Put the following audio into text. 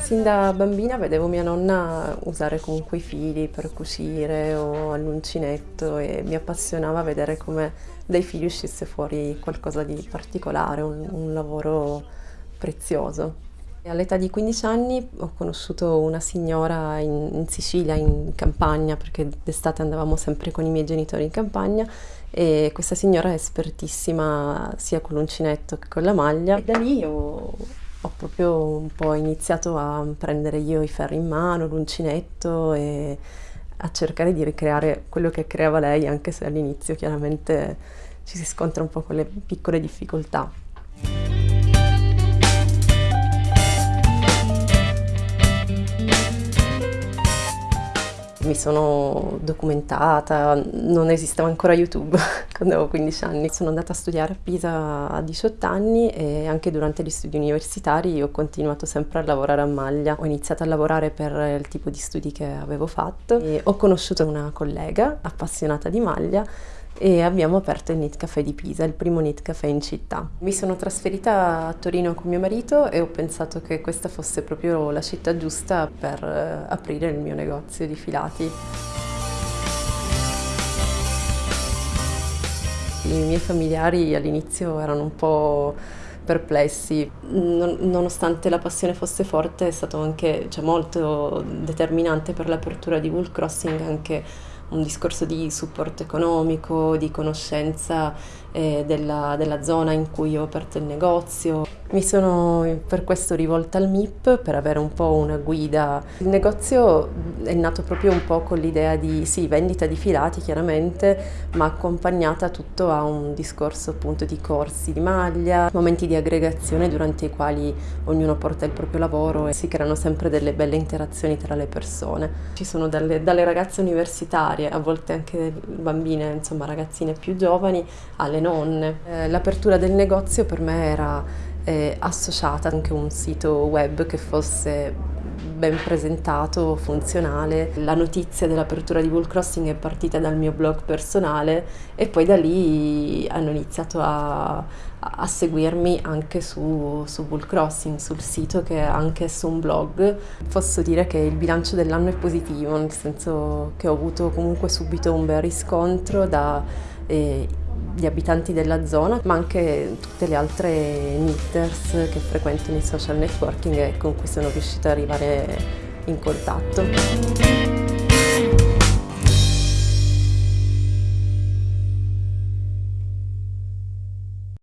Sin da bambina vedevo mia nonna usare comunque i fili per cucire o all'uncinetto e mi appassionava vedere come dai fili uscisse fuori qualcosa di particolare, un, un lavoro prezioso. All'età di 15 anni ho conosciuto una signora in, in Sicilia, in campagna, perché d'estate andavamo sempre con i miei genitori in campagna e questa signora è espertissima sia con l'uncinetto che con la maglia. E da lì ho, ho proprio un po' iniziato a prendere io i ferri in mano, l'uncinetto e a cercare di ricreare quello che creava lei, anche se all'inizio chiaramente ci si scontra un po' con le piccole difficoltà. Mi sono documentata, non esisteva ancora YouTube quando avevo 15 anni. Sono andata a studiare a Pisa a 18 anni e anche durante gli studi universitari ho continuato sempre a lavorare a maglia. Ho iniziato a lavorare per il tipo di studi che avevo fatto e ho conosciuto una collega appassionata di maglia e abbiamo aperto il Knit Café di Pisa, il primo Knit Café in città. Mi sono trasferita a Torino con mio marito e ho pensato che questa fosse proprio la città giusta per eh, aprire il mio negozio di filati. I miei familiari all'inizio erano un po' perplessi, nonostante la passione fosse forte è stato anche cioè, molto determinante per l'apertura di Wool Crossing anche un discorso di supporto economico, di conoscenza eh, della, della, zona in cui ho aperto il negozio. Mi sono per questo rivolta al MIP per avere un po' una guida. Il negozio è nato proprio un po' con l'idea di sì, vendita di filati chiaramente, ma accompagnata tutto a un discorso appunto di corsi di maglia, momenti di aggregazione durante i quali ognuno porta il proprio lavoro e si creano sempre delle belle interazioni tra le persone. Ci sono dalle, dalle ragazze universitarie, a volte anche bambine, insomma ragazzine più giovani, alle nonne. Eh, l'apertura del negozio per me era eh, associata anche un sito web che fosse ben presentato, funzionale. La notizia dell'apertura di Wall Crossing è partita dal mio blog personale e poi da lì hanno iniziato a, a seguirmi anche su, su Bull Crossing, sul sito che è anche su un blog. Posso dire che il bilancio dell'anno è positivo, nel senso che ho avuto comunque subito un bel riscontro da eh, gli abitanti della zona, ma anche tutte le altre knitters che frequentano i social networking e con cui sono riuscita ad arrivare in contatto.